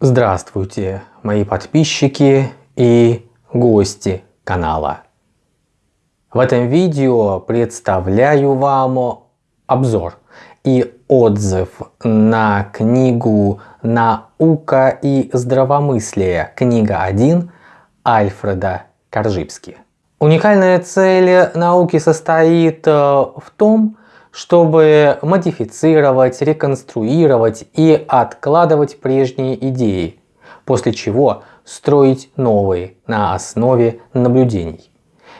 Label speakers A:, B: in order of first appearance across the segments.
A: Здравствуйте, мои подписчики и гости канала. В этом видео представляю вам обзор и отзыв на книгу «Наука и здравомыслие. Книга 1» Альфреда Коржибски. Уникальная цель науки состоит э, в том, чтобы модифицировать, реконструировать и откладывать прежние идеи, после чего строить новые на основе наблюдений.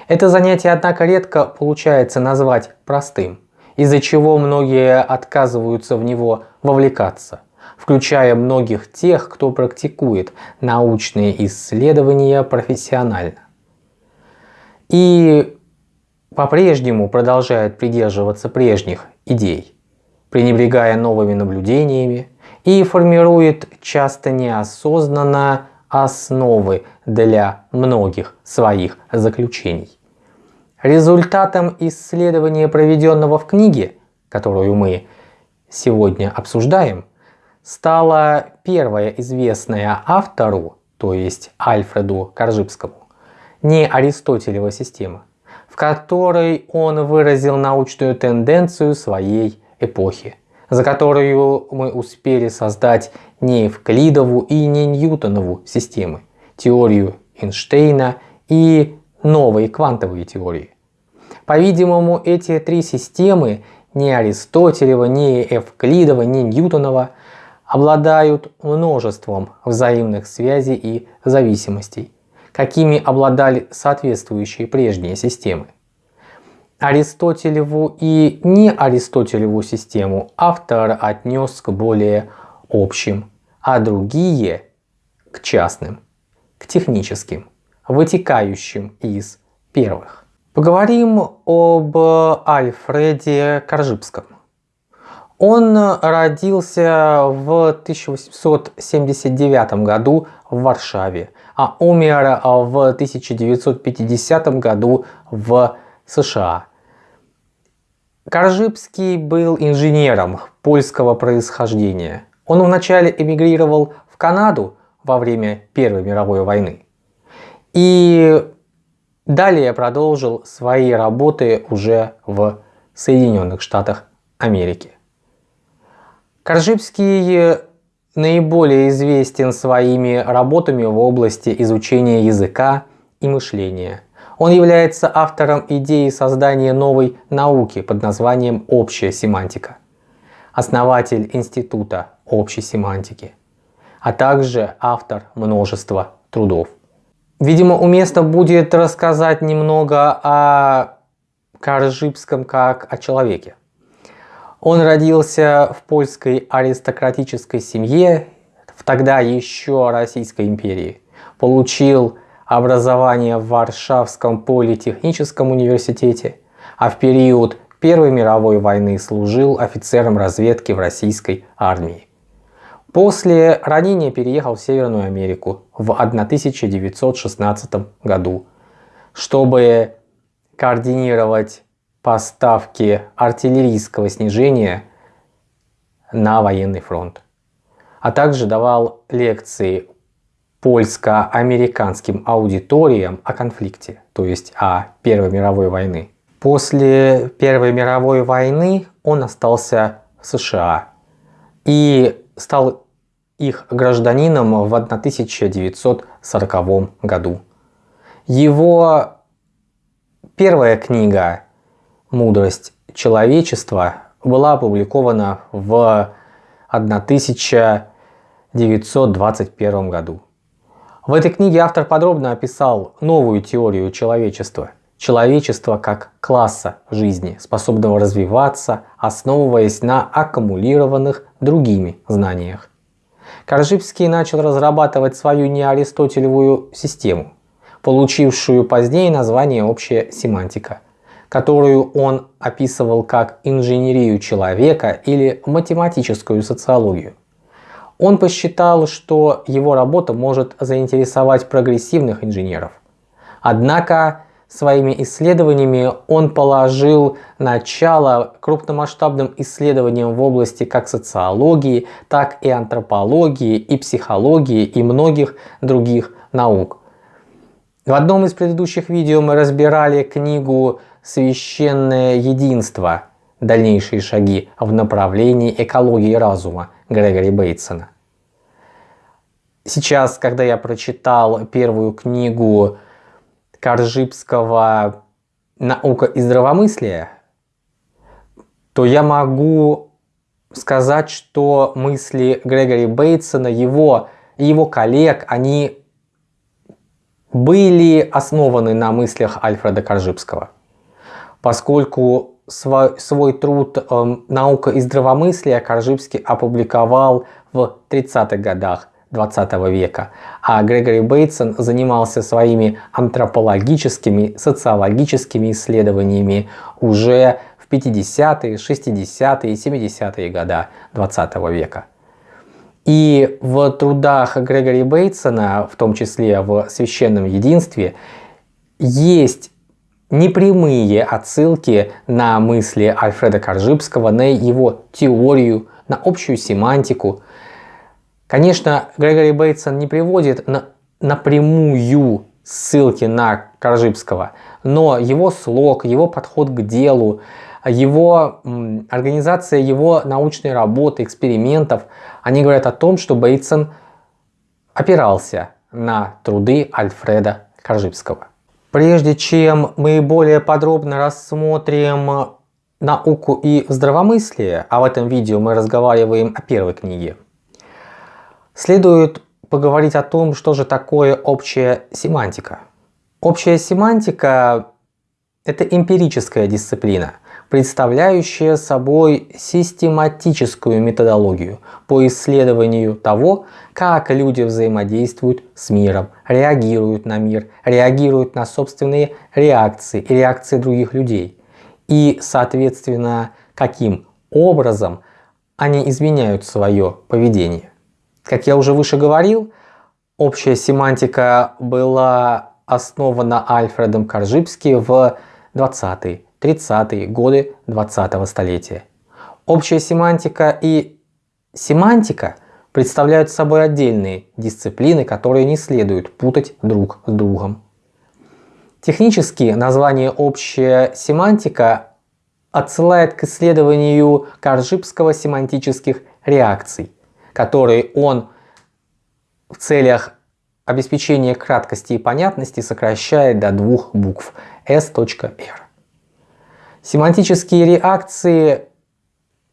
A: Это занятие, однако, редко получается назвать простым, из-за чего многие отказываются в него вовлекаться, включая многих тех, кто практикует научные исследования профессионально. И по-прежнему продолжает придерживаться прежних идей, пренебрегая новыми наблюдениями и формирует часто неосознанно основы для многих своих заключений. Результатом исследования, проведенного в книге, которую мы сегодня обсуждаем, стала первая известная автору, то есть Альфреду Коржибскому, не Аристотелева система, которой он выразил научную тенденцию своей эпохи, за которую мы успели создать не Евклидову и не Ньютонову системы, теорию Эйнштейна и новые квантовые теории. По-видимому, эти три системы, ни Аристотелева, ни Евклидова, ни Ньютонова, обладают множеством взаимных связей и зависимостей, какими обладали соответствующие прежние системы. Аристотелеву и не Аристотелеву систему автор отнес к более общим, а другие к частным, к техническим, вытекающим из первых. Поговорим об Альфреде Коржибском. Он родился в 1879 году в Варшаве, а умер в 1950 году в США. Коржибский был инженером польского происхождения. Он вначале эмигрировал в Канаду во время Первой мировой войны. И далее продолжил свои работы уже в Соединенных Штатах Америки. Коржибский наиболее известен своими работами в области изучения языка и мышления. Он является автором идеи создания новой науки под названием «Общая семантика», основатель Института общей семантики, а также автор множества трудов. Видимо, уместно будет рассказать немного о Коржибском как о человеке. Он родился в польской аристократической семье в тогда еще Российской империи. Получил образование в Варшавском политехническом университете, а в период Первой мировой войны служил офицером разведки в российской армии. После ранения переехал в Северную Америку в 1916 году, чтобы координировать поставки артиллерийского снижения на военный фронт, а также давал лекции польско-американским аудиториям о конфликте, то есть о Первой мировой войны. После Первой мировой войны он остался в США и стал их гражданином в 1940 году. Его первая книга «Мудрость человечества» была опубликована в 1921 году. В этой книге автор подробно описал новую теорию человечества. Человечество как класса жизни, способного развиваться, основываясь на аккумулированных другими знаниях. Коржибский начал разрабатывать свою неаристотелевую систему, получившую позднее название «Общая семантика», которую он описывал как инженерию человека или математическую социологию. Он посчитал, что его работа может заинтересовать прогрессивных инженеров. Однако своими исследованиями он положил начало крупномасштабным исследованиям в области как социологии, так и антропологии, и психологии, и многих других наук. В одном из предыдущих видео мы разбирали книгу «Священное единство. Дальнейшие шаги в направлении экологии разума» Грегори Бейтсона. Сейчас, когда я прочитал первую книгу Коржибского «Наука и здравомыслие», то я могу сказать, что мысли Грегори Бейтсона, его его коллег, они были основаны на мыслях Альфреда Коржибского. Поскольку свой, свой труд э, «Наука и здравомыслие» Коржибский опубликовал в 30-х годах 20 века, а Грегори Бейтсон занимался своими антропологическими, социологическими исследованиями уже в 50-е, 60-е, 70-е годы 20 века. И в трудах Грегори Бейтсона, в том числе в «Священном единстве», есть непрямые отсылки на мысли Альфреда Коржибского, на его теорию, на общую семантику, Конечно, Грегори Бейтсон не приводит на, напрямую ссылки на Коржибского, но его слог, его подход к делу, его организация его научной работы, экспериментов, они говорят о том, что Бейтсон опирался на труды Альфреда Коржибского. Прежде чем мы более подробно рассмотрим науку и здравомыслие, а в этом видео мы разговариваем о первой книге, Следует поговорить о том, что же такое общая семантика. Общая семантика – это эмпирическая дисциплина, представляющая собой систематическую методологию по исследованию того, как люди взаимодействуют с миром, реагируют на мир, реагируют на собственные реакции и реакции других людей. И, соответственно, каким образом они изменяют свое поведение. Как я уже выше говорил, общая семантика была основана Альфредом Коржибски в 20-е, 30-е годы 20-го столетия. Общая семантика и семантика представляют собой отдельные дисциплины, которые не следует путать друг с другом. Технически название «общая семантика» отсылает к исследованию Коржибского семантических реакций который он в целях обеспечения краткости и понятности сокращает до двух букв S.R. Семантические реакции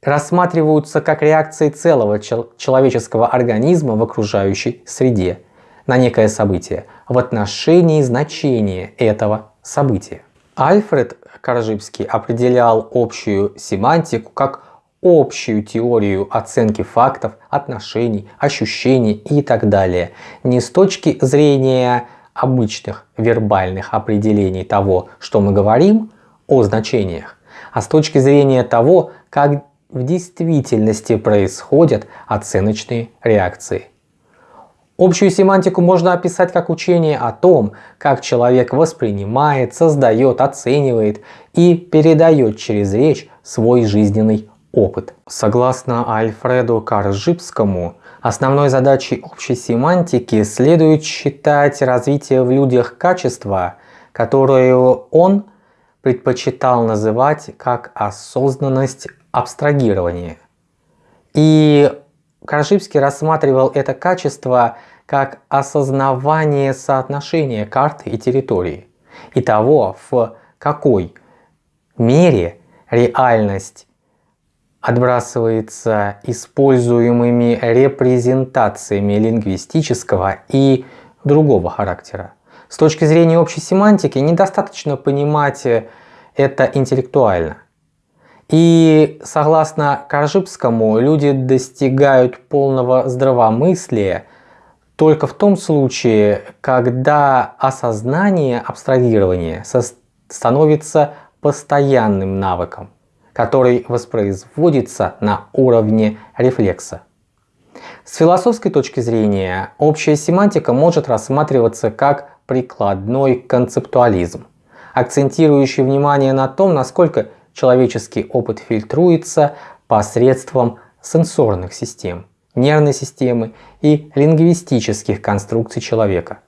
A: рассматриваются как реакции целого человеческого организма в окружающей среде на некое событие в отношении значения этого события. Альфред Коржибский определял общую семантику как общую теорию оценки фактов, отношений, ощущений и так далее. Не с точки зрения обычных вербальных определений того, что мы говорим о значениях, а с точки зрения того, как в действительности происходят оценочные реакции. Общую семантику можно описать как учение о том, как человек воспринимает, создает, оценивает и передает через речь свой жизненный опыт. Согласно Альфреду Каржибскому, основной задачей общей семантики следует считать развитие в людях качества, которое он предпочитал называть как осознанность абстрагирования. И Каржибский рассматривал это качество как осознавание соотношения карты и территории и того, в какой мере реальность отбрасывается используемыми репрезентациями лингвистического и другого характера. С точки зрения общей семантики недостаточно понимать это интеллектуально. И согласно Коржибскому, люди достигают полного здравомыслия только в том случае, когда осознание абстрагирования становится постоянным навыком который воспроизводится на уровне рефлекса. С философской точки зрения, общая семантика может рассматриваться как прикладной концептуализм, акцентирующий внимание на том, насколько человеческий опыт фильтруется посредством сенсорных систем, нервной системы и лингвистических конструкций человека.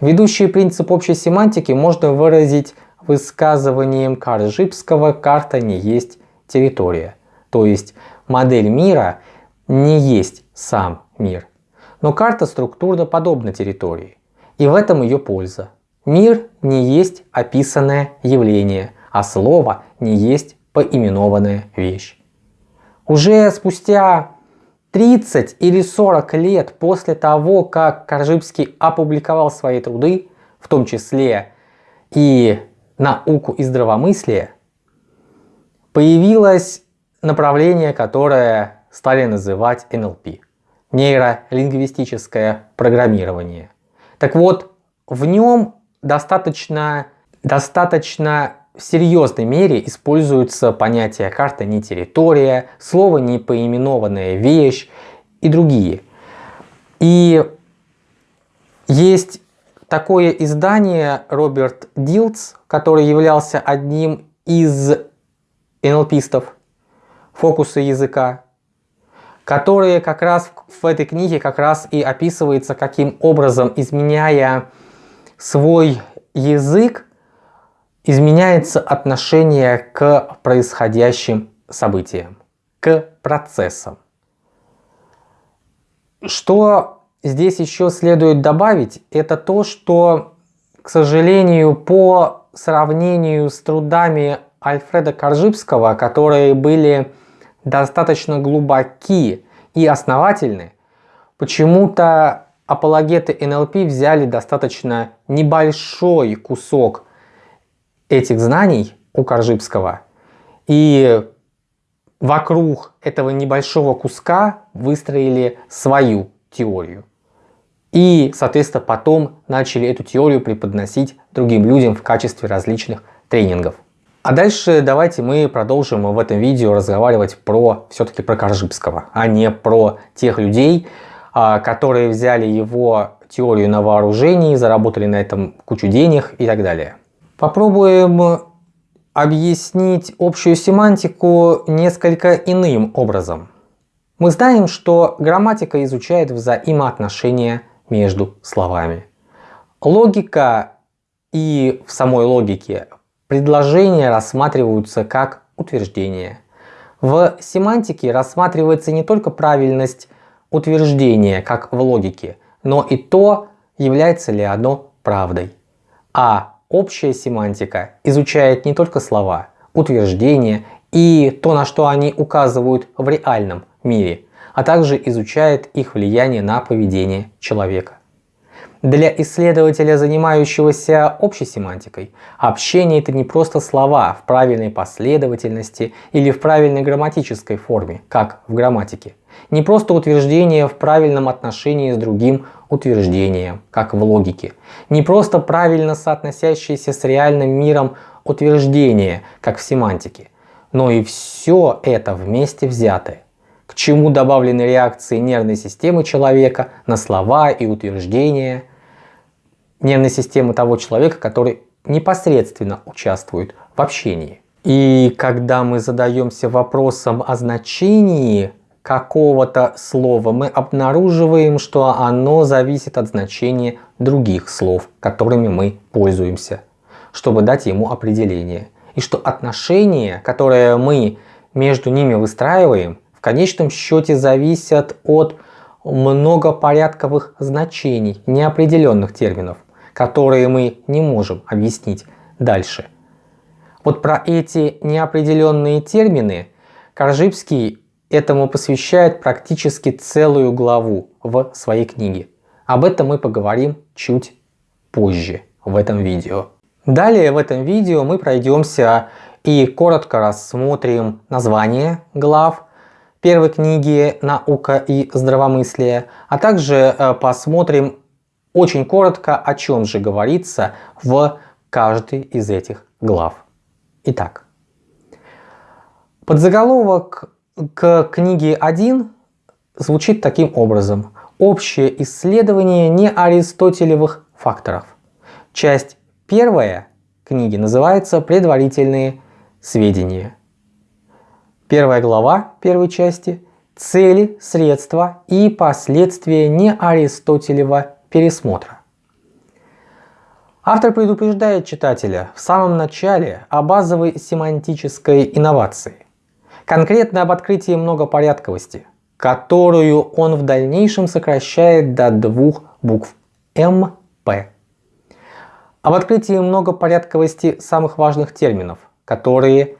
A: Ведущий принцип общей семантики можно выразить высказыванием Каржипского «карта не есть территория», то есть модель мира не есть сам мир. Но карта структурно подобна территории, и в этом ее польза. Мир не есть описанное явление, а слово не есть поименованная вещь. Уже спустя 30 или 40 лет после того, как Коржибский опубликовал свои труды, в том числе и науку и здравомыслие, появилось направление, которое стали называть НЛП – нейролингвистическое программирование. Так вот, в нем достаточно, достаточно в серьезной мере используются понятия карта не территория, слово не поименованная вещь и другие. И есть такое издание Роберт Дилтс, который являлся одним из НЛПистов фокуса языка, которые как раз в этой книге как раз и описывается, каким образом, изменяя свой язык, изменяется отношение к происходящим событиям, к процессам. Что здесь еще следует добавить, это то, что, к сожалению, по сравнению с трудами Альфреда Коржибского, которые были достаточно глубоки и основательны, почему-то апологеты НЛП взяли достаточно небольшой кусок этих знаний у Коржибского и вокруг этого небольшого куска выстроили свою теорию. И, соответственно, потом начали эту теорию преподносить другим людям в качестве различных тренингов. А дальше давайте мы продолжим в этом видео разговаривать про все-таки про Коржибского, а не про тех людей, а, которые взяли его теорию на вооружении, заработали на этом кучу денег и так далее. Попробуем объяснить общую семантику несколько иным образом. Мы знаем, что грамматика изучает взаимоотношения между словами. Логика и в самой логике предложения рассматриваются как утверждения. В семантике рассматривается не только правильность утверждения, как в логике, но и то, является ли оно правдой. А Общая семантика изучает не только слова, утверждения и то, на что они указывают в реальном мире, а также изучает их влияние на поведение человека. Для исследователя, занимающегося общей семантикой, общение это не просто слова в правильной последовательности или в правильной грамматической форме, как в грамматике. Не просто утверждение в правильном отношении с другим утверждением, как в логике. Не просто правильно соотносящееся с реальным миром утверждение, как в семантике. Но и все это вместе взятое к чему добавлены реакции нервной системы человека на слова и утверждения нервной системы того человека, который непосредственно участвует в общении. И когда мы задаемся вопросом о значении какого-то слова, мы обнаруживаем, что оно зависит от значения других слов, которыми мы пользуемся, чтобы дать ему определение. И что отношения, которые мы между ними выстраиваем, в конечном счете зависят от многопорядковых значений, неопределенных терминов, которые мы не можем объяснить дальше. Вот про эти неопределенные термины Коржибский этому посвящает практически целую главу в своей книге. Об этом мы поговорим чуть позже в этом видео. Далее в этом видео мы пройдемся и коротко рассмотрим название глав первой книги «Наука и здравомыслие», а также э, посмотрим очень коротко, о чем же говорится в каждой из этих глав. Итак, подзаголовок к книге 1 звучит таким образом. Общее исследование неаристотелевых факторов. Часть первая книги называется «Предварительные сведения». Первая глава первой части – цели, средства и последствия неаристотелева пересмотра. Автор предупреждает читателя в самом начале о базовой семантической инновации, конкретно об открытии многопорядковости, которую он в дальнейшем сокращает до двух букв МП. Об открытии многопорядковости самых важных терминов, которые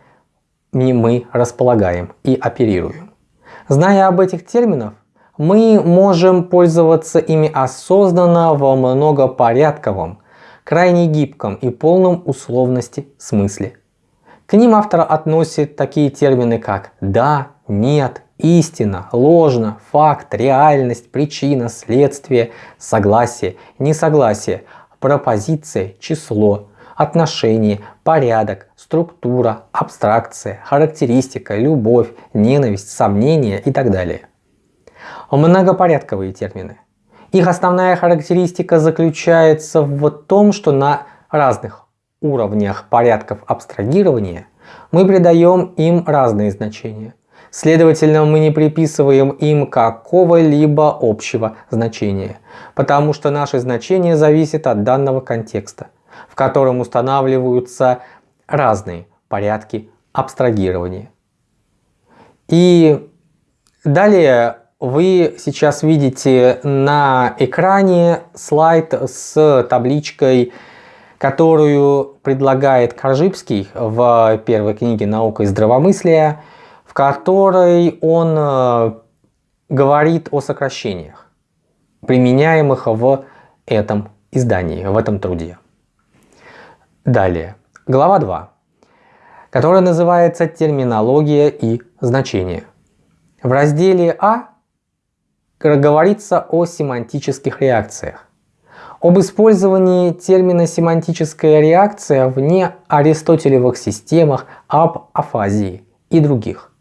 A: мы располагаем и оперируем. Зная об этих терминах, мы можем пользоваться ими осознанно во многопорядковом, крайне гибком и полном условности смысле. К ним автор относит такие термины как «да», «нет», «истина», «ложно», «факт», «реальность», «причина», «следствие», «согласие», «несогласие», «пропозиция», «число», отношение, порядок, структура, абстракция, характеристика, любовь, ненависть, сомнение и так далее. Многопорядковые термины. Их основная характеристика заключается в том, что на разных уровнях порядков абстрагирования мы придаем им разные значения. Следовательно, мы не приписываем им какого-либо общего значения, потому что наше значение зависит от данного контекста в котором устанавливаются разные порядки абстрагирования. И далее вы сейчас видите на экране слайд с табличкой, которую предлагает Коржибский в первой книге «Наука и здравомыслие», в которой он э, говорит о сокращениях, применяемых в этом издании, в этом труде. Далее, глава 2, которая называется «Терминология и значение». В разделе А говорится о семантических реакциях, об использовании термина семантическая реакция в неаристотелевых системах, об афазии и других.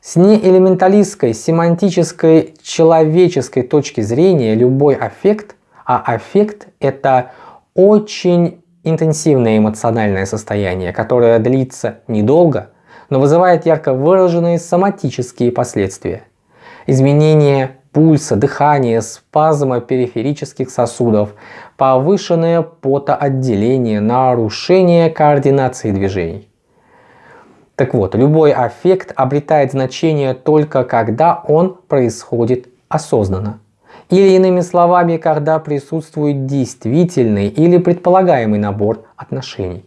A: С неэлементалистской семантической человеческой точки зрения любой аффект, а аффект это очень интенсивное эмоциональное состояние, которое длится недолго, но вызывает ярко выраженные соматические последствия. Изменение пульса, дыхания, спазма периферических сосудов, повышенное потоотделение, нарушение координации движений. Так вот, любой аффект обретает значение только когда он происходит осознанно. Или иными словами, когда присутствует действительный или предполагаемый набор отношений.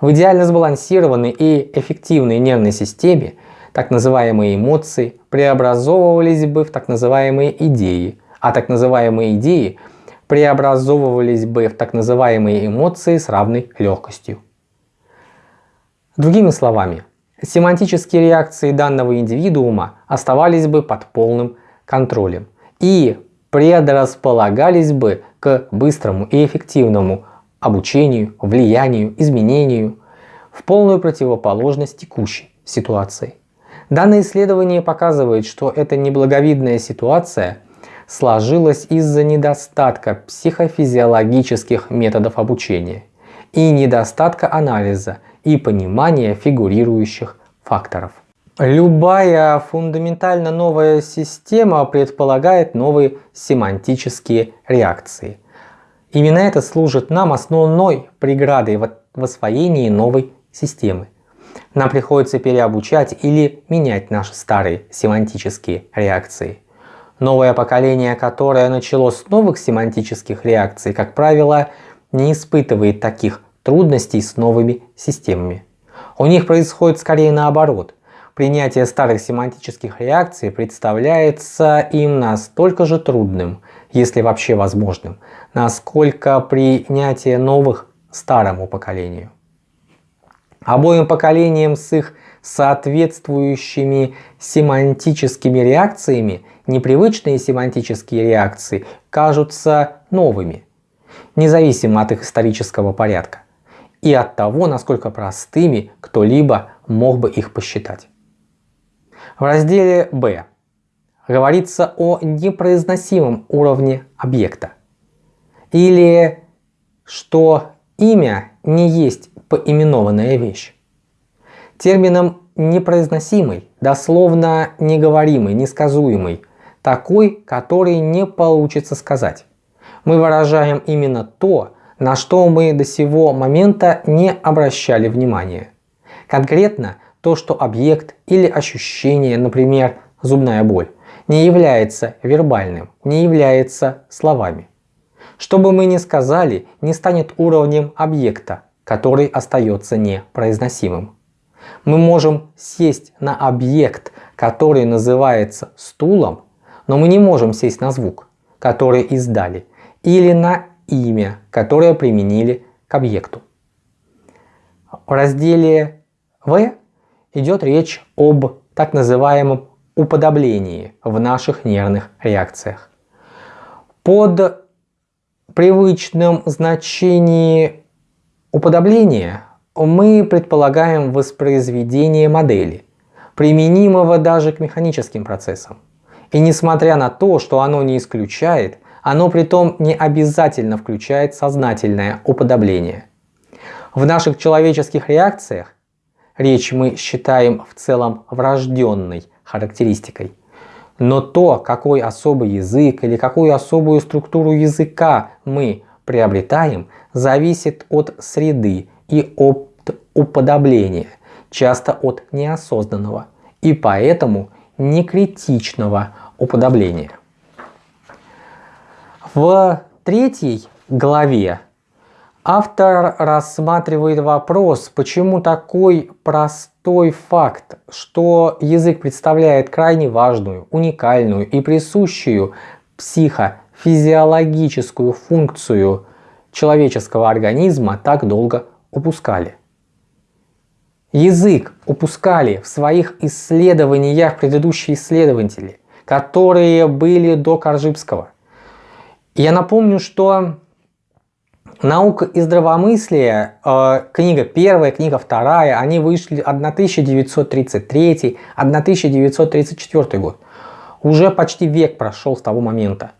A: В идеально сбалансированной и эффективной нервной системе так называемые эмоции преобразовывались бы в так называемые идеи, а так называемые идеи преобразовывались бы в так называемые эмоции с равной легкостью. Другими словами, семантические реакции данного индивидуума оставались бы под полным контролем и предрасполагались бы к быстрому и эффективному обучению, влиянию, изменению в полную противоположность текущей ситуации. Данное исследование показывает, что эта неблаговидная ситуация сложилась из-за недостатка психофизиологических методов обучения и недостатка анализа и понимания фигурирующих факторов. Любая фундаментально новая система предполагает новые семантические реакции. Именно это служит нам основной преградой в освоении новой системы. Нам приходится переобучать или менять наши старые семантические реакции. Новое поколение, которое начало с новых семантических реакций, как правило, не испытывает таких трудностей с новыми системами. У них происходит скорее наоборот. Принятие старых семантических реакций представляется им настолько же трудным, если вообще возможным, насколько принятие новых старому поколению. Обоим поколениям с их соответствующими семантическими реакциями непривычные семантические реакции кажутся новыми, независимо от их исторического порядка и от того, насколько простыми кто-либо мог бы их посчитать. В разделе «Б» говорится о непроизносимом уровне объекта или что имя не есть поименованная вещь. Термином непроизносимый, дословно неговоримый, несказуемый, такой, который не получится сказать. Мы выражаем именно то, на что мы до сего момента не обращали внимания. Конкретно то, что объект или ощущение, например, зубная боль, не является вербальным, не является словами. Что бы мы ни сказали, не станет уровнем объекта, который остается непроизносимым. Мы можем сесть на объект, который называется стулом, но мы не можем сесть на звук, который издали, или на имя, которое применили к объекту. В разделе В идет речь об так называемом уподоблении в наших нервных реакциях. Под привычным значением уподобления мы предполагаем воспроизведение модели, применимого даже к механическим процессам. И несмотря на то, что оно не исключает, оно при том не обязательно включает сознательное уподобление. В наших человеческих реакциях речь мы считаем в целом врожденной характеристикой. Но то, какой особый язык или какую особую структуру языка мы приобретаем, зависит от среды и от уподобления, часто от неосознанного и поэтому некритичного уподобления. В третьей главе автор рассматривает вопрос, почему такой простой факт, что язык представляет крайне важную, уникальную и присущую психофизиологическую функцию человеческого организма так долго упускали. Язык упускали в своих исследованиях предыдущие исследователи, которые были до Коржибского – я напомню, что «Наука и здравомыслие», э, книга первая, книга вторая, они вышли 1933-1934 год. Уже почти век прошел с того момента.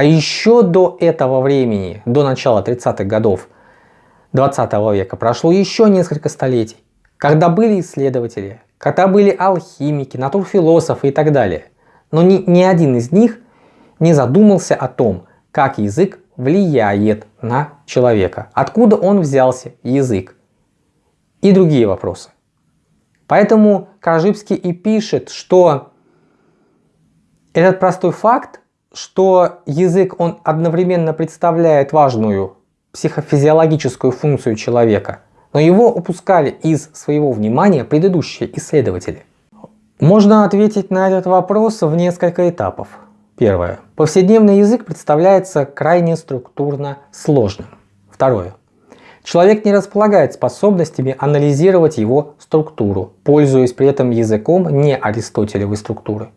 A: А еще до этого времени, до начала 30-х годов 20 века, прошло еще несколько столетий, когда были исследователи, когда были алхимики, натурфилософы и так далее. Но ни, ни один из них не задумался о том, как язык влияет на человека, откуда он взялся, язык и другие вопросы. Поэтому Кражибский и пишет, что этот простой факт, что язык он одновременно представляет важную психофизиологическую функцию человека, но его упускали из своего внимания предыдущие исследователи. Можно ответить на этот вопрос в несколько этапов. Первое. Повседневный язык представляется крайне структурно сложным. Второе. Человек не располагает способностями анализировать его структуру, пользуясь при этом языком не аристотелевой структуры.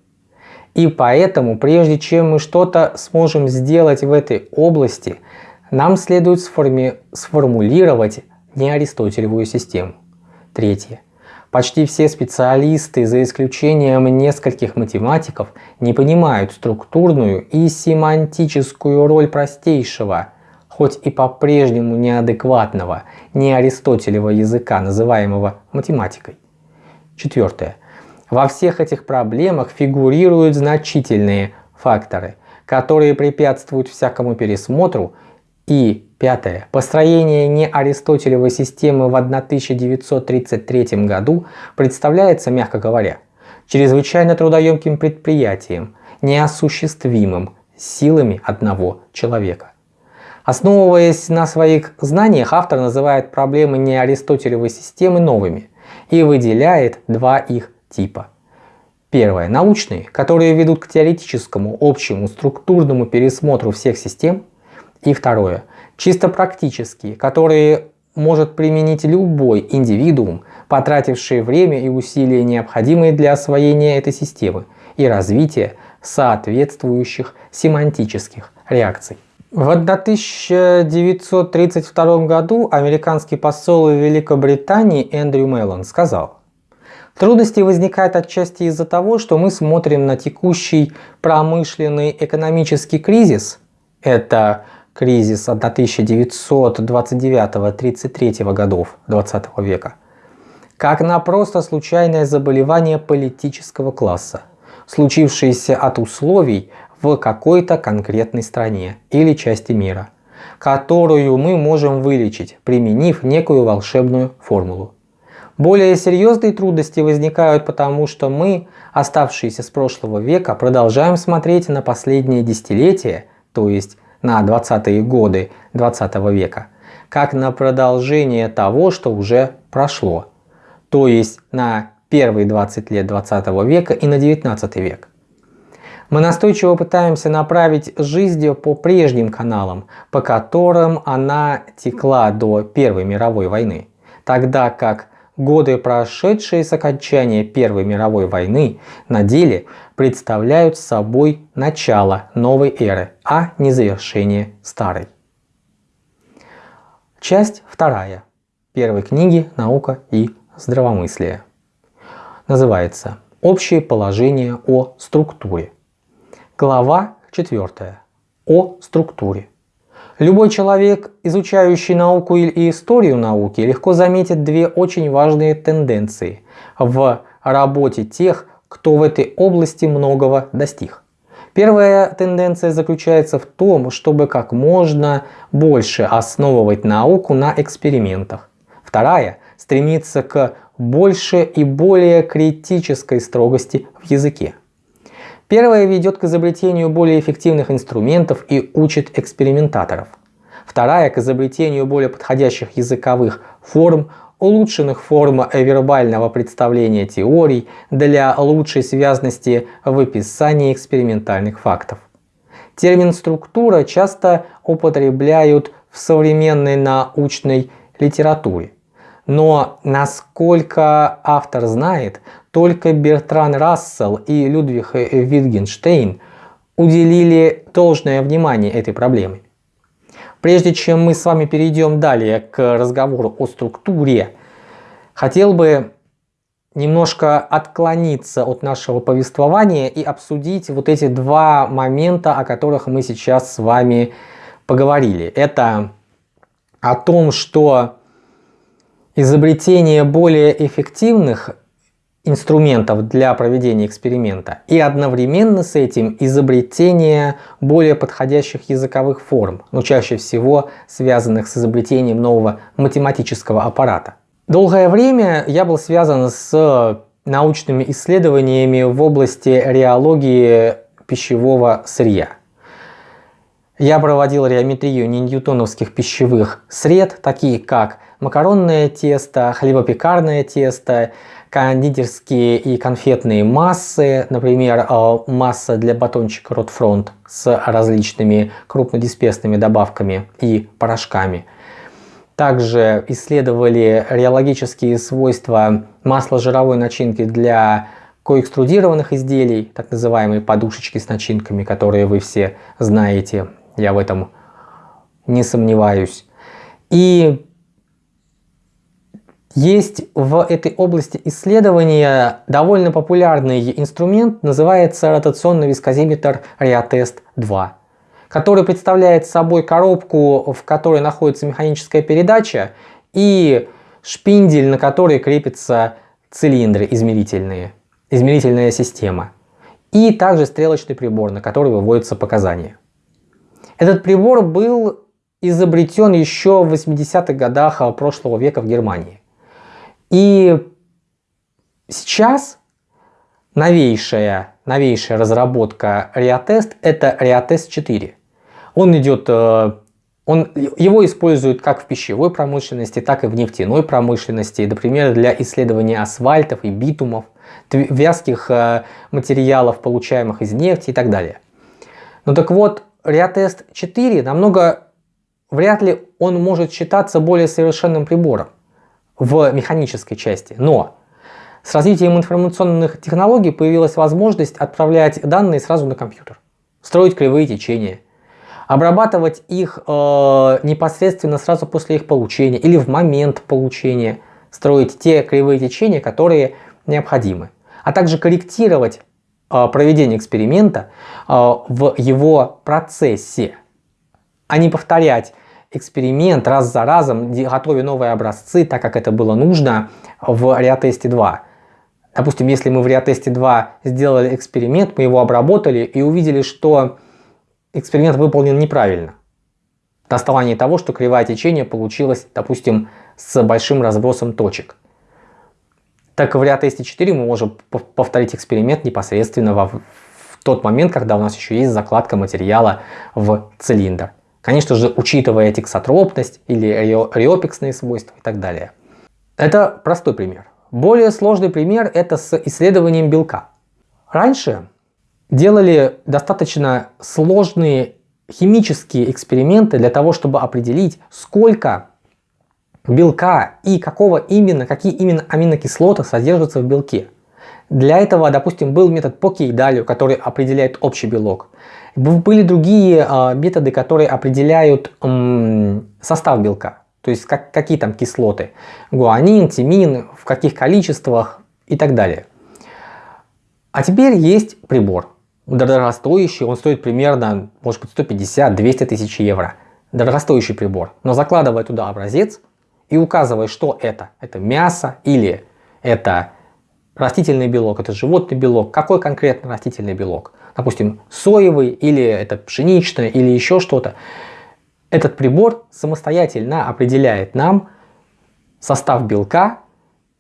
A: И поэтому, прежде чем мы что-то сможем сделать в этой области, нам следует сформи сформулировать неаристотелевую систему. Третье. Почти все специалисты, за исключением нескольких математиков, не понимают структурную и семантическую роль простейшего, хоть и по-прежнему неадекватного, не Аристотелева языка, называемого математикой. Четвертое. Во всех этих проблемах фигурируют значительные факторы, которые препятствуют всякому пересмотру и Пятое. Построение неаристотелевой системы в 1933 году представляется, мягко говоря, чрезвычайно трудоемким предприятием, неосуществимым силами одного человека. Основываясь на своих знаниях, автор называет проблемы неаристотелевой системы новыми и выделяет два их типа. Первое. Научные, которые ведут к теоретическому, общему, структурному пересмотру всех систем. И второе чисто практические, которые может применить любой индивидуум, потративший время и усилия, необходимые для освоения этой системы и развития соответствующих семантических реакций. В 1932 году американский посол в Великобритании Эндрю Меллон сказал, Трудности возникают отчасти из-за того, что мы смотрим на текущий промышленный экономический кризис, это кризис 1929-33 годов 20 века, как на просто случайное заболевание политического класса, случившееся от условий в какой-то конкретной стране или части мира, которую мы можем вылечить, применив некую волшебную формулу. Более серьезные трудности возникают потому, что мы, оставшиеся с прошлого века, продолжаем смотреть на последние десятилетия, то есть на 20-е годы 20 века, как на продолжение того, что уже прошло, то есть на первые 20 лет 20 века и на 19 век. Мы настойчиво пытаемся направить жизнь по прежним каналам, по которым она текла до Первой мировой войны, тогда как годы, прошедшие с окончания Первой мировой войны, на деле представляют собой начало новой эры, а не завершение старой. Часть вторая первой книги «Наука и здравомыслие» называется «Общее положение о структуре». Глава 4. О структуре. Любой человек, изучающий науку и историю науки, легко заметит две очень важные тенденции в работе тех, кто в этой области многого достиг. Первая тенденция заключается в том, чтобы как можно больше основывать науку на экспериментах. Вторая – стремится к больше и более критической строгости в языке. Первая ведет к изобретению более эффективных инструментов и учит экспериментаторов. Вторая к изобретению более подходящих языковых форм, улучшенных форм вербального представления теорий для лучшей связности в описании экспериментальных фактов. Термин «структура» часто употребляют в современной научной литературе. Но насколько автор знает, только Бертран Рассел и Людвиг Витгенштейн уделили должное внимание этой проблеме. Прежде чем мы с вами перейдем далее к разговору о структуре, хотел бы немножко отклониться от нашего повествования и обсудить вот эти два момента, о которых мы сейчас с вами поговорили. Это о том, что изобретение более эффективных инструментов для проведения эксперимента и одновременно с этим изобретение более подходящих языковых форм, но чаще всего связанных с изобретением нового математического аппарата. Долгое время я был связан с научными исследованиями в области реологии пищевого сырья. Я проводил реометрию ньютоновских пищевых сред, такие как макаронное тесто, хлебопекарное тесто, кондитерские и конфетные массы, например, э, масса для батончика Ротфронт с различными крупнодисперсными добавками и порошками. Также исследовали реологические свойства масла-жировой начинки для коэкструдированных изделий, так называемые подушечки с начинками, которые вы все знаете, я в этом не сомневаюсь. И есть в этой области исследования довольно популярный инструмент, называется ротационный вискозиметр Reatest 2, который представляет собой коробку, в которой находится механическая передача и шпиндель, на который крепятся цилиндры измерительные, измерительная система. И также стрелочный прибор, на который выводятся показания. Этот прибор был изобретен еще в 80-х годах прошлого века в Германии. И сейчас новейшая, новейшая разработка Reatest это Reatest 4. Он идет, э, он, его используют как в пищевой промышленности, так и в нефтяной промышленности, например, для исследования асфальтов и битумов, вязких э, материалов, получаемых из нефти и так далее. Ну так вот, Reatest 4 намного, вряд ли он может считаться более совершенным прибором в механической части. Но с развитием информационных технологий появилась возможность отправлять данные сразу на компьютер, строить кривые течения, обрабатывать их э, непосредственно сразу после их получения или в момент получения, строить те кривые течения, которые необходимы, а также корректировать э, проведение эксперимента э, в его процессе а не повторять эксперимент раз за разом, готовя новые образцы, так как это было нужно в реатесте 2. Допустим, если мы в реатесте 2 сделали эксперимент, мы его обработали и увидели, что эксперимент выполнен неправильно. На основании того, что кривая течения получилась, допустим, с большим разбросом точек. Так в реатесте 4 мы можем повторить эксперимент непосредственно в тот момент, когда у нас еще есть закладка материала в цилиндр. Конечно же, учитывая тексотропность или риопексные свойства и так далее. Это простой пример. Более сложный пример это с исследованием белка. Раньше делали достаточно сложные химические эксперименты для того, чтобы определить, сколько белка и какого именно, какие именно аминокислоты содержатся в белке. Для этого, допустим, был метод по Кейдалю, который определяет общий белок. Были другие э, методы, которые определяют состав белка. То есть как, какие там кислоты. Гуанин, тимин, в каких количествах и так далее. А теперь есть прибор. Дорогостоящий, он стоит примерно, может быть, 150-200 тысяч евро. Дорогостоящий прибор. Но закладывая туда образец и указывая, что это. Это мясо или это растительный белок, это животный белок. Какой конкретно растительный белок? Допустим, соевый, или это пшеничное, или еще что-то. Этот прибор самостоятельно определяет нам состав белка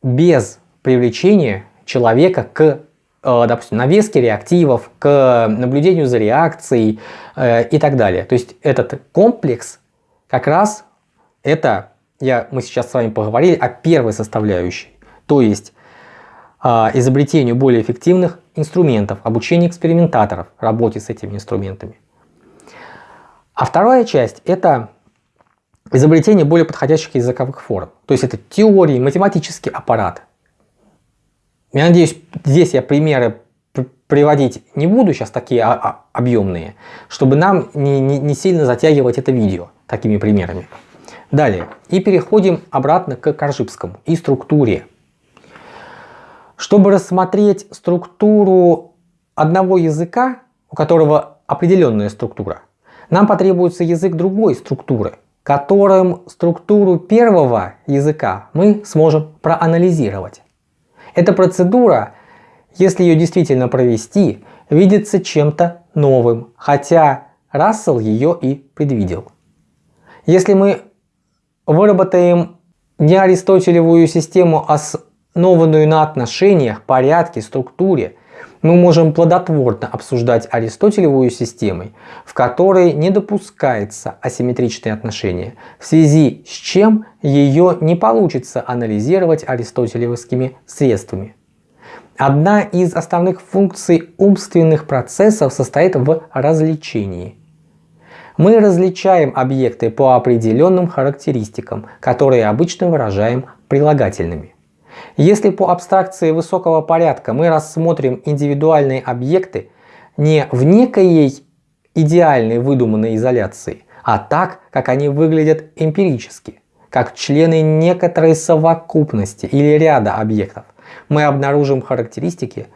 A: без привлечения человека к, э, допустим, навеске реактивов, к наблюдению за реакцией э, и так далее. То есть этот комплекс как раз это, я, мы сейчас с вами поговорили о первой составляющей. То есть изобретению более эффективных инструментов, обучению экспериментаторов работе с этими инструментами. А вторая часть – это изобретение более подходящих языковых форм. То есть это теории, математический аппарат. Я надеюсь, здесь я примеры приводить не буду сейчас такие объемные, чтобы нам не, не, не сильно затягивать это видео такими примерами. Далее. И переходим обратно к Коржибскому и структуре. Чтобы рассмотреть структуру одного языка, у которого определенная структура, нам потребуется язык другой структуры, которым структуру первого языка мы сможем проанализировать. Эта процедура, если ее действительно провести, видится чем-то новым, хотя Рассел ее и предвидел. Если мы выработаем не аристотелевую систему, а основанную на отношениях, порядке, структуре, мы можем плодотворно обсуждать аристотелевую систему, в которой не допускается асимметричные отношения, в связи с чем ее не получится анализировать аристотелевскими средствами. Одна из основных функций умственных процессов состоит в развлечении. Мы различаем объекты по определенным характеристикам, которые обычно выражаем прилагательными. Если по абстракции высокого порядка мы рассмотрим индивидуальные объекты не в некой идеальной выдуманной изоляции, а так, как они выглядят эмпирически, как члены некоторой совокупности или ряда объектов, мы обнаружим характеристики,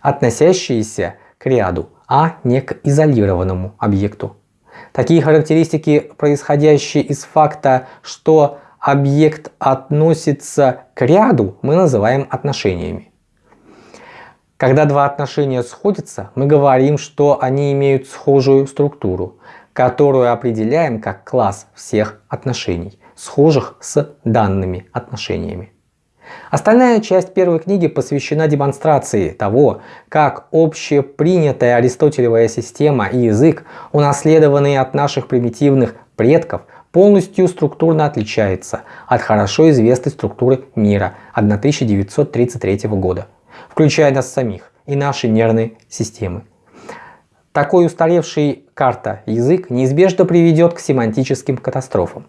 A: относящиеся к ряду, а не к изолированному объекту. Такие характеристики, происходящие из факта, что объект относится к ряду, мы называем отношениями. Когда два отношения сходятся, мы говорим, что они имеют схожую структуру, которую определяем как класс всех отношений, схожих с данными отношениями. Остальная часть первой книги посвящена демонстрации того, как общепринятая аристотелевая система и язык, унаследованные от наших примитивных предков, полностью структурно отличается от хорошо известной структуры мира 1933 года, включая нас самих и наши нервные системы. Такой устаревший карта язык неизбежно приведет к семантическим катастрофам,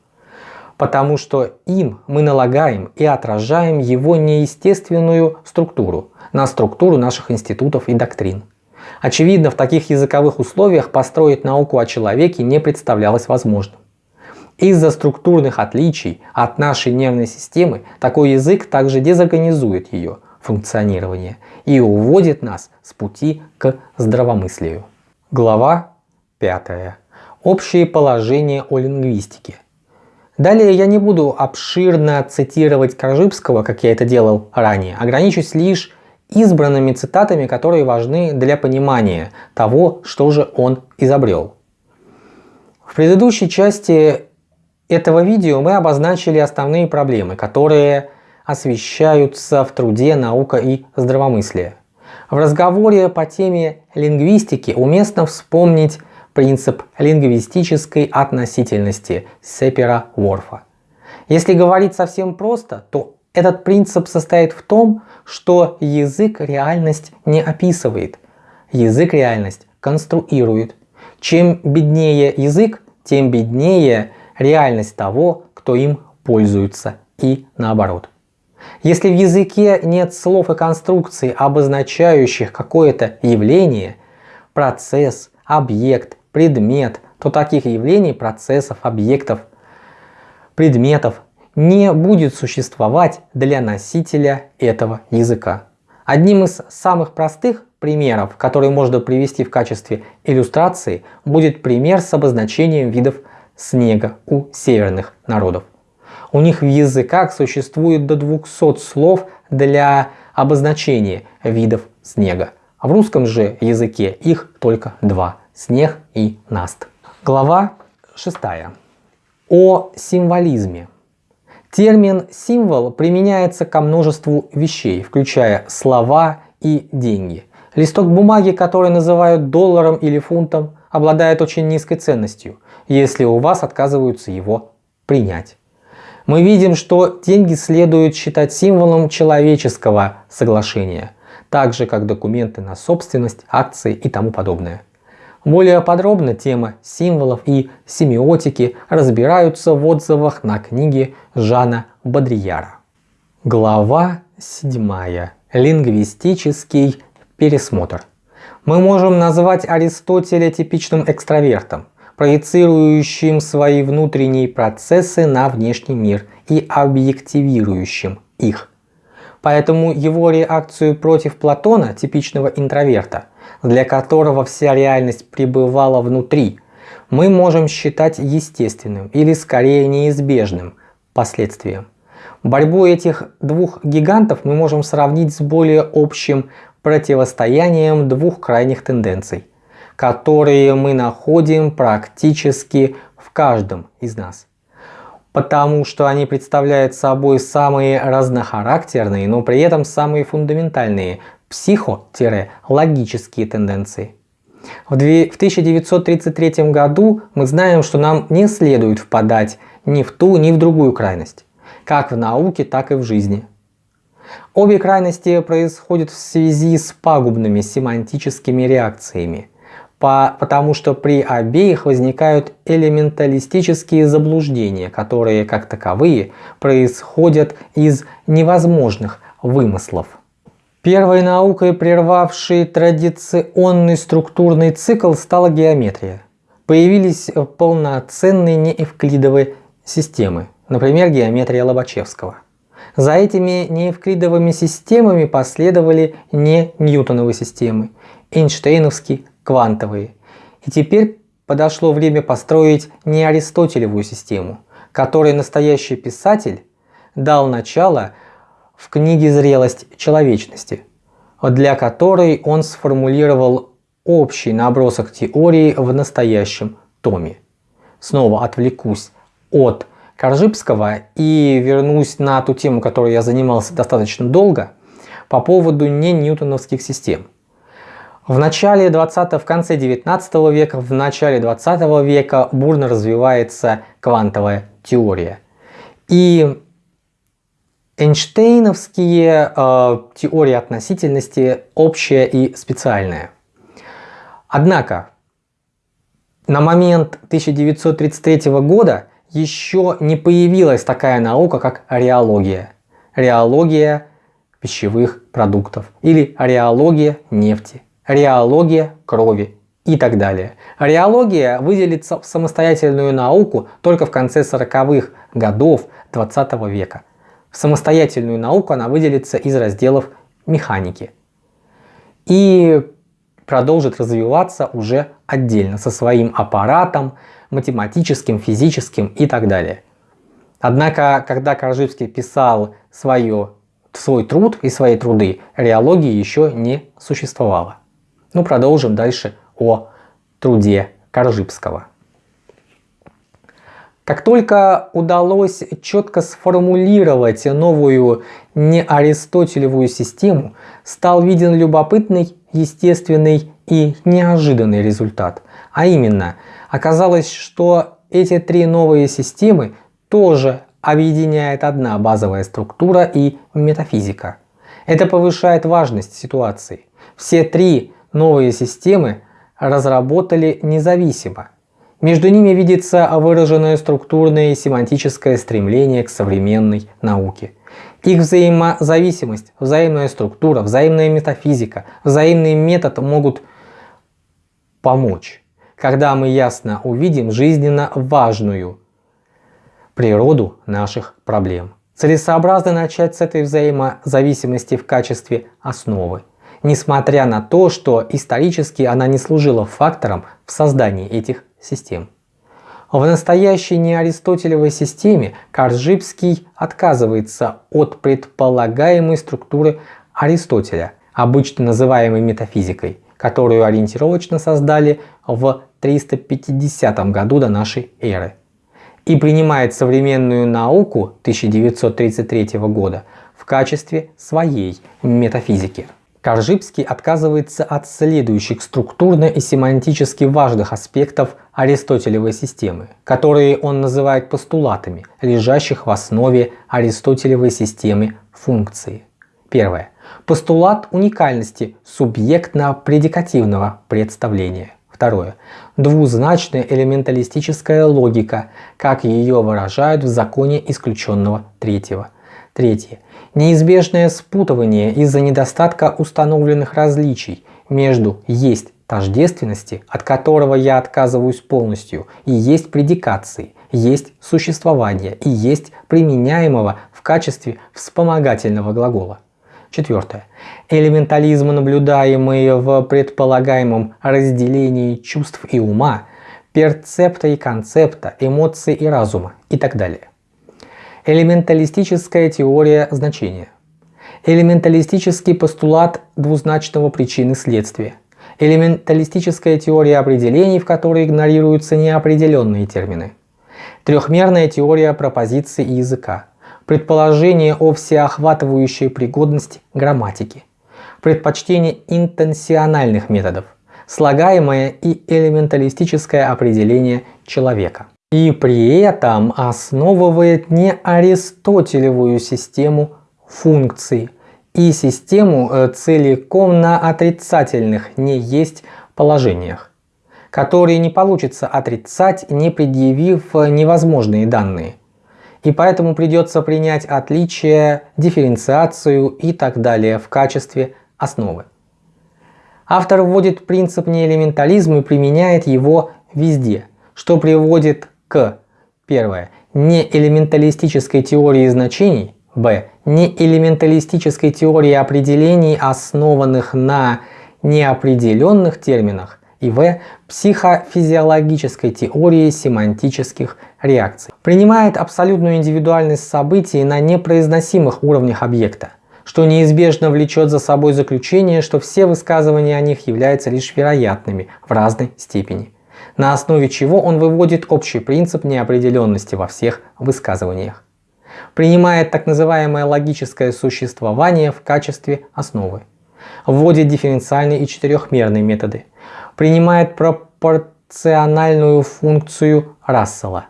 A: потому что им мы налагаем и отражаем его неестественную структуру на структуру наших институтов и доктрин. Очевидно, в таких языковых условиях построить науку о человеке не представлялось возможным. Из-за структурных отличий от нашей нервной системы такой язык также дезорганизует ее функционирование и уводит нас с пути к здравомыслию. Глава 5. общие положения о лингвистике. Далее я не буду обширно цитировать Коржибского, как я это делал ранее, ограничусь лишь избранными цитатами, которые важны для понимания того, что же он изобрел. В предыдущей части этого видео мы обозначили основные проблемы, которые освещаются в труде «Наука и здравомыслие». В разговоре по теме лингвистики уместно вспомнить принцип лингвистической относительности Сепера-Ворфа. Если говорить совсем просто, то этот принцип состоит в том, что язык реальность не описывает, язык реальность конструирует. Чем беднее язык, тем беднее реальность того, кто им пользуется и наоборот. Если в языке нет слов и конструкций, обозначающих какое-то явление, процесс, объект, предмет, то таких явлений, процессов, объектов, предметов не будет существовать для носителя этого языка. Одним из самых простых примеров, которые можно привести в качестве иллюстрации, будет пример с обозначением видов снега у северных народов. У них в языках существует до 200 слов для обозначения видов снега. А в русском же языке их только два – снег и наст. Глава 6. О символизме. Термин «символ» применяется ко множеству вещей, включая слова и деньги. Листок бумаги, который называют долларом или фунтом, обладает очень низкой ценностью, если у вас отказываются его принять. Мы видим, что деньги следует считать символом человеческого соглашения, так же как документы на собственность, акции и тому подобное. Более подробно тема символов и семиотики разбираются в отзывах на книге Жана Бодрияра. Глава 7. Лингвистический пересмотр. Мы можем назвать Аристотеля типичным экстравертом, проецирующим свои внутренние процессы на внешний мир и объективирующим их. Поэтому его реакцию против Платона, типичного интроверта, для которого вся реальность пребывала внутри, мы можем считать естественным или скорее неизбежным последствием. Борьбу этих двух гигантов мы можем сравнить с более общим противостоянием двух крайних тенденций, которые мы находим практически в каждом из нас потому что они представляют собой самые разнохарактерные, но при этом самые фундаментальные психо-логические тенденции. В 1933 году мы знаем, что нам не следует впадать ни в ту, ни в другую крайность, как в науке, так и в жизни. Обе крайности происходят в связи с пагубными семантическими реакциями, по, потому что при обеих возникают элементалистические заблуждения, которые как таковые происходят из невозможных вымыслов. Первой наукой, прервавшей традиционный структурный цикл, стала геометрия. Появились полноценные неэвклидовые системы, например, геометрия Лобачевского. За этими неевклидовыми системами последовали не ньютоновые системы, Эйнштейновский квантовые. И теперь подошло время построить не аристотелевую систему, которой настоящий писатель дал начало в книге «Зрелость человечности», для которой он сформулировал общий набросок теории в настоящем томе. Снова отвлекусь от Коржибского и вернусь на ту тему, которой я занимался достаточно долго, по поводу не ньютоновских систем. В начале 20 в конце 19 века, в начале 20 века бурно развивается квантовая теория. И Эйнштейновские э, теории относительности общая и специальная. Однако, на момент 1933 года еще не появилась такая наука, как реология. Реология пищевых продуктов или реология нефти реология крови и так далее. Реология выделится в самостоятельную науку только в конце 40-х годов 20 века. В самостоятельную науку она выделится из разделов механики. И продолжит развиваться уже отдельно, со своим аппаратом, математическим, физическим и так далее. Однако, когда Корживский писал свое, свой труд и свои труды, реологии еще не существовало. Ну, продолжим дальше о труде Коржибского. Как только удалось четко сформулировать новую неаристотелевую систему, стал виден любопытный, естественный и неожиданный результат. А именно, оказалось, что эти три новые системы тоже объединяет одна базовая структура и метафизика. Это повышает важность ситуации. Все три новые системы разработали независимо. Между ними видится выраженное структурное и семантическое стремление к современной науке. Их взаимозависимость, взаимная структура, взаимная метафизика, взаимный метод могут помочь, когда мы ясно увидим жизненно важную природу наших проблем. Целесообразно начать с этой взаимозависимости в качестве основы, несмотря на то, что исторически она не служила фактором в создании этих систем. В настоящей неаристотелевой системе Коржибский отказывается от предполагаемой структуры Аристотеля, обычно называемой метафизикой, которую ориентировочно создали в 350 году до нашей эры и принимает современную науку 1933 года в качестве своей метафизики. Коржибский отказывается от следующих структурно и семантически важных аспектов Аристотелевой системы, которые он называет постулатами, лежащих в основе Аристотелевой системы функции. Первое. Постулат уникальности субъектно-предикативного представления. Второе. Двузначная элементалистическая логика, как ее выражают в законе исключенного третьего. Третье. Неизбежное спутывание из-за недостатка установленных различий между «есть тождественности, от которого я отказываюсь полностью, и есть предикации, есть существование и есть применяемого в качестве вспомогательного глагола. Четвертое. Элементализм, наблюдаемый в предполагаемом разделении чувств и ума, перцепта и концепта, эмоций и разума и так далее. Элементалистическая теория значения. Элементалистический постулат двузначного причины следствия. Элементалистическая теория определений, в которой игнорируются неопределенные термины. Трехмерная теория пропозиции и языка предположение о всеохватывающей пригодности грамматики, предпочтение интенсиональных методов, слагаемое и элементалистическое определение человека. И при этом основывает не аристотелевую систему функций и систему э, целиком на отрицательных не есть положениях, которые не получится отрицать, не предъявив невозможные данные и поэтому придется принять отличие, дифференциацию и так далее в качестве основы. Автор вводит принцип неэлементализма и применяет его везде, что приводит к первое неэлементалистической теории значений, б неэлементалистической теории определений, основанных на неопределенных терминах, и В. Психофизиологической теории семантических реакций. Принимает абсолютную индивидуальность событий на непроизносимых уровнях объекта, что неизбежно влечет за собой заключение, что все высказывания о них являются лишь вероятными в разной степени, на основе чего он выводит общий принцип неопределенности во всех высказываниях. Принимает так называемое логическое существование в качестве основы. Вводит дифференциальные и четырехмерные методы – принимает пропорциональную функцию Рассела,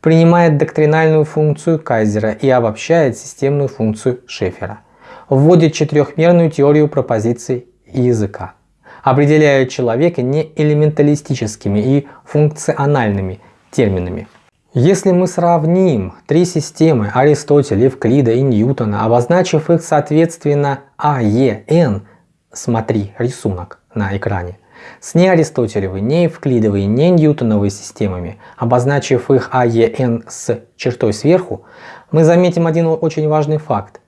A: принимает доктринальную функцию Кайзера и обобщает системную функцию Шефера, вводит четырехмерную теорию пропозиций и языка, определяет человека не элементалистическими и функциональными терминами. Если мы сравним три системы Аристотеля, Евклида и Ньютона, обозначив их соответственно А, Е, Н, смотри рисунок на экране, с неаристотелевой, неевклидовой, не ньютоновой системами, обозначив их АЕН с чертой сверху, мы заметим один очень важный факт.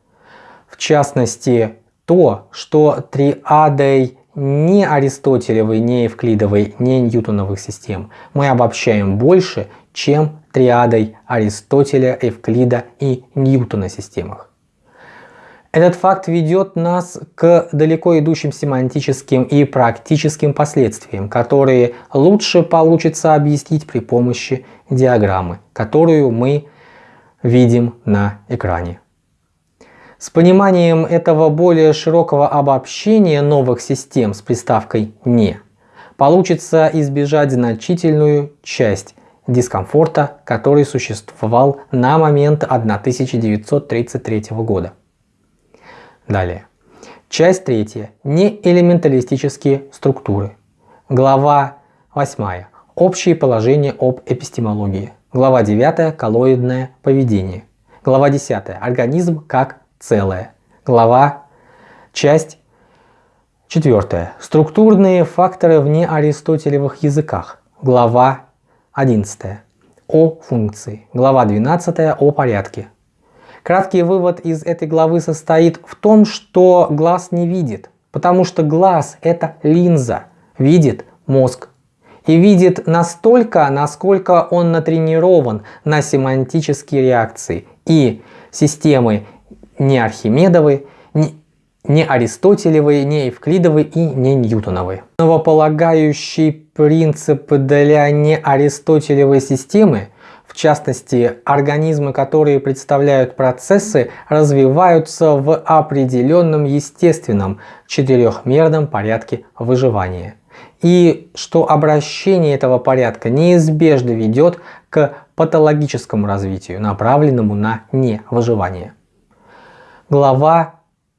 A: В частности, то, что триадой ни Аристотелевой, ни Евклидовой, ни Ньютоновых систем мы обобщаем больше, чем триадой Аристотеля, Евклида и Ньютона системах. Этот факт ведет нас к далеко идущим семантическим и практическим последствиям, которые лучше получится объяснить при помощи диаграммы, которую мы видим на экране. С пониманием этого более широкого обобщения новых систем с приставкой «не» получится избежать значительную часть дискомфорта, который существовал на момент 1933 года. Далее. Часть третья. Неэлементалистические структуры. Глава 8. Общие положения об эпистемологии. Глава 9. Коллоидное поведение. Глава 10. Организм как целое. Глава, часть 4. Структурные факторы в неаристотелевых языках. Глава 11. О функции. Глава 12. О порядке. Краткий вывод из этой главы состоит в том, что глаз не видит, потому что глаз это линза, видит мозг. И видит настолько, насколько он натренирован на семантические реакции и системы не Архимедовы, не, не Аристотелевы, не Евклидовы и не Ньютоновы. Новополагающий принцип для неаристотелевой системы в частности, организмы, которые представляют процессы, развиваются в определенном естественном четырехмерном порядке выживания. И что обращение этого порядка неизбежно ведет к патологическому развитию, направленному на невыживание. Глава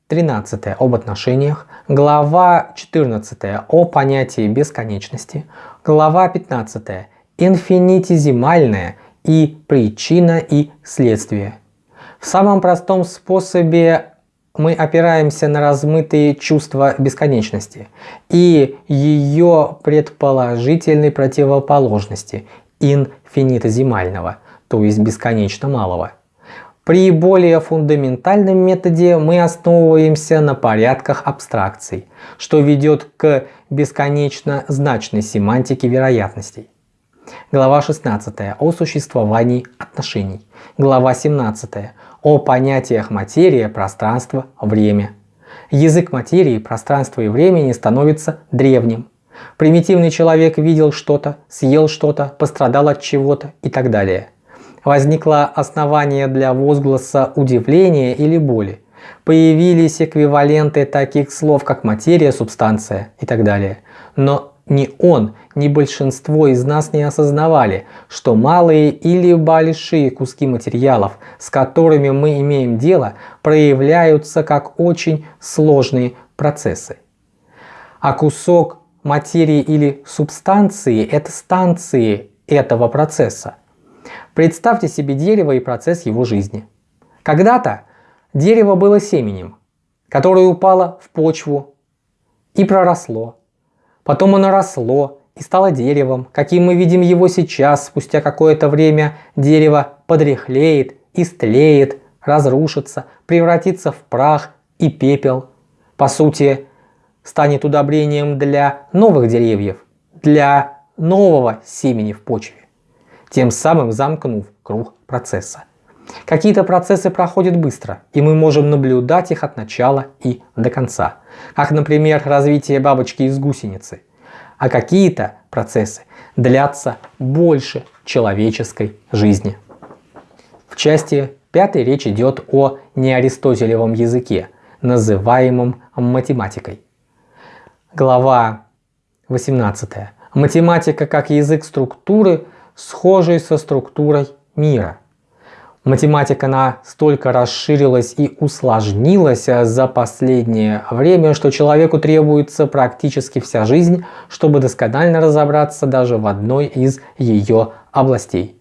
A: 13 об отношениях, глава 14 о понятии бесконечности, глава 15 инфинитизимальное и причина и следствие. В самом простом способе мы опираемся на размытые чувства бесконечности и ее предположительной противоположности инфинитозимального, то есть бесконечно малого. При более фундаментальном методе мы основываемся на порядках абстракций, что ведет к бесконечно значной семантике вероятностей. Глава 16 о существовании отношений. Глава 17 о понятиях материя, пространство, время. Язык материи, пространства и времени становится древним. Примитивный человек видел что-то, съел что-то, пострадал от чего-то и так далее. Возникло основание для возгласа удивления или боли. Появились эквиваленты таких слов, как материя, субстанция и так далее. Но ни он, ни большинство из нас не осознавали, что малые или большие куски материалов, с которыми мы имеем дело, проявляются как очень сложные процессы. А кусок материи или субстанции – это станции этого процесса. Представьте себе дерево и процесс его жизни. Когда-то дерево было семенем, которое упало в почву и проросло Потом оно росло и стало деревом, каким мы видим его сейчас. Спустя какое-то время дерево подряхлеет, истлеет, разрушится, превратится в прах и пепел. По сути, станет удобрением для новых деревьев, для нового семени в почве, тем самым замкнув круг процесса. Какие-то процессы проходят быстро, и мы можем наблюдать их от начала и до конца. Как, например, развитие бабочки из гусеницы. А какие-то процессы длятся больше человеческой жизни. В части 5 речь идет о неаристотелевом языке, называемом математикой. Глава 18. Математика как язык структуры, схожий со структурой мира. Математика настолько расширилась и усложнилась за последнее время, что человеку требуется практически вся жизнь, чтобы досконально разобраться даже в одной из ее областей.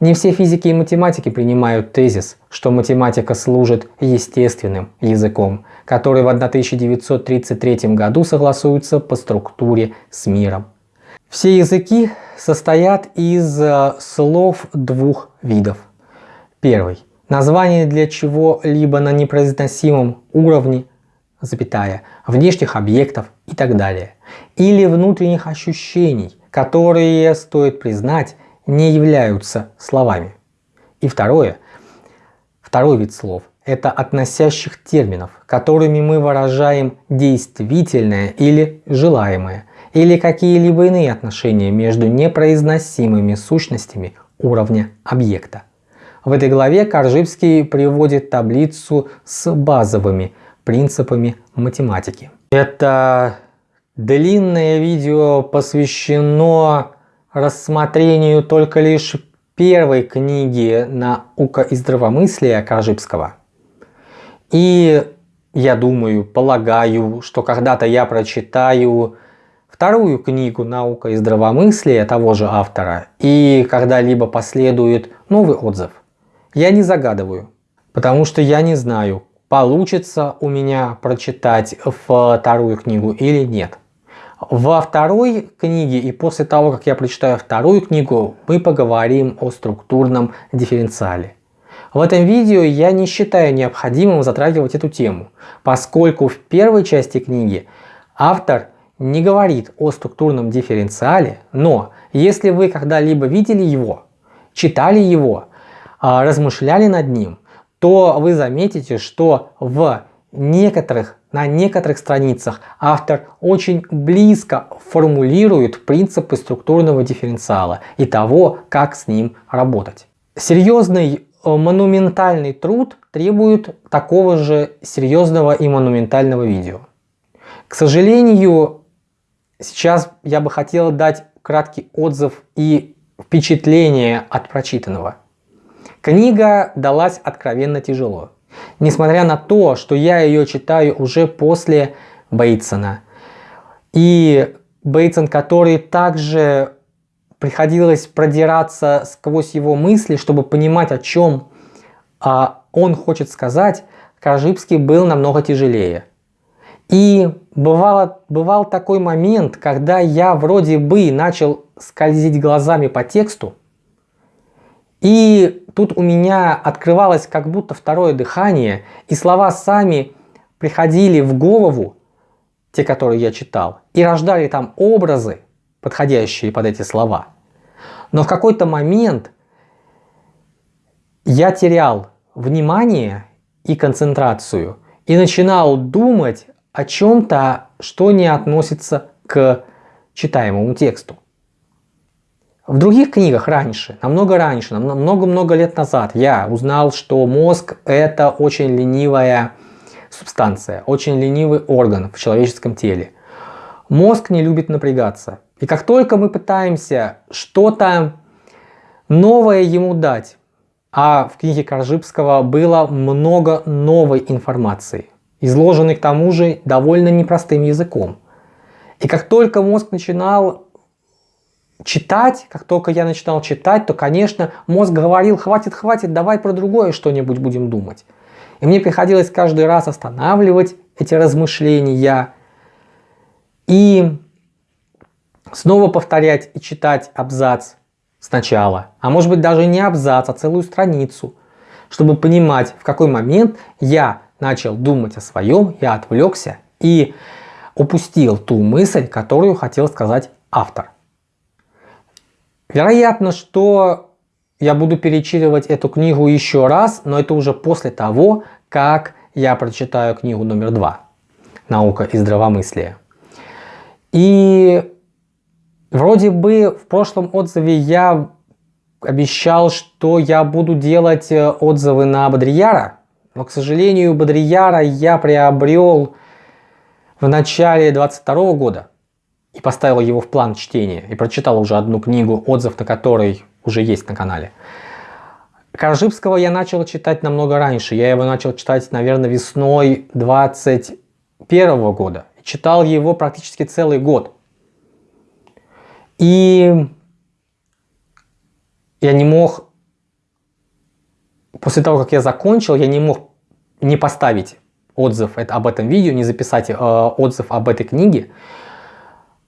A: Не все физики и математики принимают тезис, что математика служит естественным языком, который в 1933 году согласуется по структуре с миром. Все языки состоят из э, слов двух видов Первый. Название для чего-либо на непроизносимом уровне запятая, внешних объектов и так далее. Или внутренних ощущений, которые, стоит признать, не являются словами. И второе, второй вид слов – это относящих терминов, которыми мы выражаем действительное или желаемое, или какие-либо иные отношения между непроизносимыми сущностями уровня объекта. В этой главе Коржибский приводит таблицу с базовыми принципами математики. Это длинное видео посвящено рассмотрению только лишь первой книги «Наука и здравомыслие» Коржибского. И я думаю, полагаю, что когда-то я прочитаю вторую книгу «Наука и здравомыслие» того же автора, и когда-либо последует новый отзыв. Я не загадываю, потому что я не знаю, получится у меня прочитать вторую книгу или нет. Во второй книге и после того, как я прочитаю вторую книгу, мы поговорим о структурном дифференциале. В этом видео я не считаю необходимым затрагивать эту тему, поскольку в первой части книги автор не говорит о структурном дифференциале, но если вы когда-либо видели его, читали его, а, размышляли над ним, то вы заметите, что в некоторых, на некоторых страницах автор очень близко формулирует принципы структурного дифференциала и того, как с ним работать. Серьезный э, монументальный труд требует такого же серьезного и монументального видео. К сожалению, сейчас я бы хотел дать краткий отзыв и впечатление от прочитанного. Книга далась откровенно тяжело. Несмотря на то, что я ее читаю уже после Бейтсона. И Бейтсон, который также приходилось продираться сквозь его мысли, чтобы понимать, о чем а, он хочет сказать, Коржибский был намного тяжелее. И бывало, бывал такой момент, когда я вроде бы начал скользить глазами по тексту, и тут у меня открывалось как будто второе дыхание, и слова сами приходили в голову, те, которые я читал, и рождали там образы, подходящие под эти слова. Но в какой-то момент я терял внимание и концентрацию и начинал думать о чем-то, что не относится к читаемому тексту. В других книгах раньше, намного раньше, много-много лет назад я узнал, что мозг это очень ленивая субстанция, очень ленивый орган в человеческом теле. Мозг не любит напрягаться. И как только мы пытаемся что-то новое ему дать, а в книге Коржибского было много новой информации, изложенной к тому же довольно непростым языком. И как только мозг начинал читать, как только я начинал читать, то, конечно, мозг говорил, хватит, хватит, давай про другое что-нибудь будем думать. И мне приходилось каждый раз останавливать эти размышления и снова повторять и читать абзац сначала. А может быть даже не абзац, а целую страницу, чтобы понимать, в какой момент я начал думать о своем, я отвлекся и упустил ту мысль, которую хотел сказать автор. Вероятно, что я буду перечитывать эту книгу еще раз, но это уже после того, как я прочитаю книгу номер два «Наука и здравомыслие». И вроде бы в прошлом отзыве я обещал, что я буду делать э, отзывы на Бодрияра, но, к сожалению, Бодрияра я приобрел в начале 22 года и поставил его в план чтения, и прочитал уже одну книгу, отзыв на которой уже есть на канале. Коржибского я начал читать намного раньше. Я его начал читать, наверное, весной 21 года. Читал его практически целый год. И я не мог, после того, как я закончил, я не мог не поставить отзыв об этом видео, не записать э, отзыв об этой книге,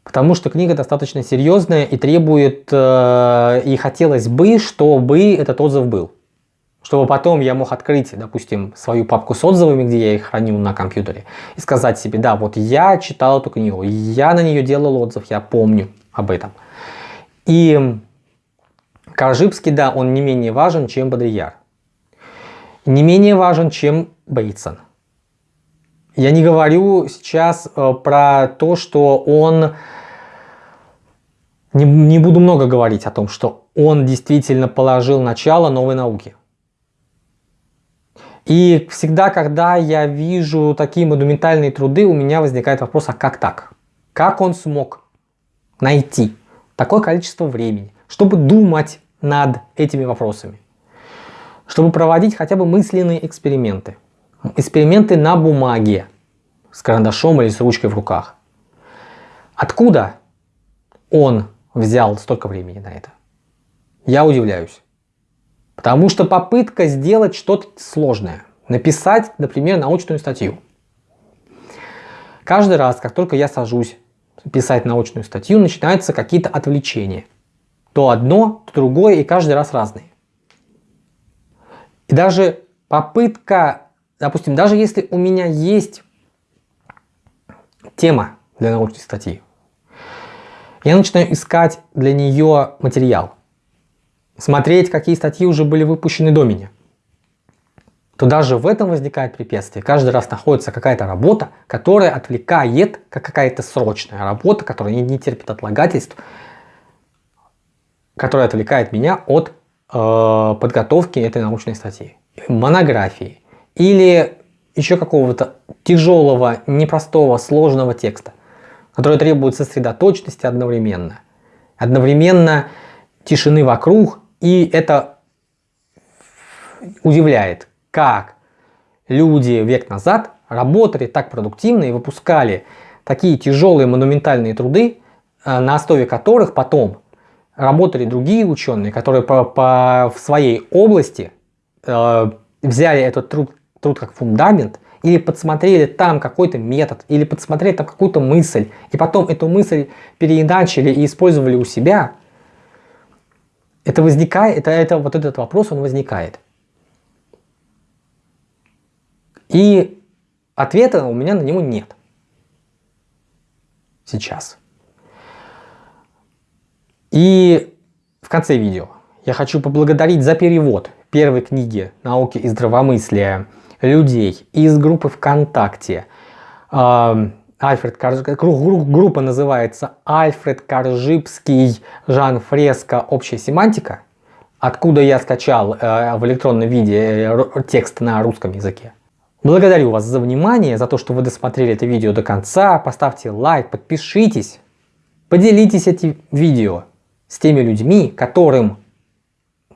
A: Потому что книга достаточно серьезная и требует, э, и хотелось бы, чтобы этот отзыв был. чтобы потом я мог открыть, допустим, свою папку с отзывами, где я их храню на компьютере, и сказать себе, да, вот я читал эту книгу, я на нее делал отзыв, я помню об этом. И Коржибский, да, он не менее важен, чем Бодрияр. Не менее важен, чем Бейтсон. Я не говорю сейчас э, про то, что он... Не, не буду много говорить о том, что он действительно положил начало новой науке. И всегда, когда я вижу такие монументальные труды, у меня возникает вопрос, а как так? Как он смог найти такое количество времени, чтобы думать над этими вопросами? Чтобы проводить хотя бы мысленные эксперименты? эксперименты на бумаге с карандашом или с ручкой в руках. Откуда он взял столько времени на это? Я удивляюсь. Потому что попытка сделать что-то сложное, написать, например, научную статью. Каждый раз, как только я сажусь писать научную статью, начинаются какие-то отвлечения. То одно, то другое, и каждый раз разные. И даже попытка Допустим, даже если у меня есть тема для научной статьи, я начинаю искать для нее материал, смотреть, какие статьи уже были выпущены до меня, то даже в этом возникает препятствие. Каждый раз находится какая-то работа, которая отвлекает, как какая-то срочная работа, которая не, терпит отлагательств, которая отвлекает меня от подготовки этой научной статьи, монографии, или еще какого-то тяжелого, непростого, сложного текста, который требует сосредоточенности одновременно. Одновременно тишины вокруг, и это удивляет, как люди век назад работали так продуктивно и выпускали такие тяжелые монументальные труды, э, на основе которых потом работали другие ученые, которые по, по, в своей области э, взяли этот труд труд как фундамент, или подсмотрели там какой-то метод, или подсмотрели там какую-то мысль, и потом эту мысль переиначили и использовали у себя, это возникает, это, это, вот этот вопрос, он возникает. И ответа у меня на него нет. Сейчас. И в конце видео я хочу поблагодарить за перевод первой книги «Науки и здравомыслия» людей из группы ВКонтакте. Альфред Коржибский, группа называется Альфред Коржибский, Жан Фреско, общая семантика, откуда я скачал э, в электронном виде э, текст на русском языке. Благодарю вас за внимание, за то, что вы досмотрели это видео до конца. Поставьте лайк, подпишитесь, поделитесь этим видео с теми людьми, которым,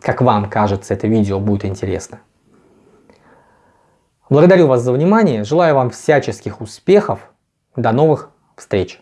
A: как вам кажется, это видео будет интересно. Благодарю вас за внимание, желаю вам всяческих успехов, до новых встреч!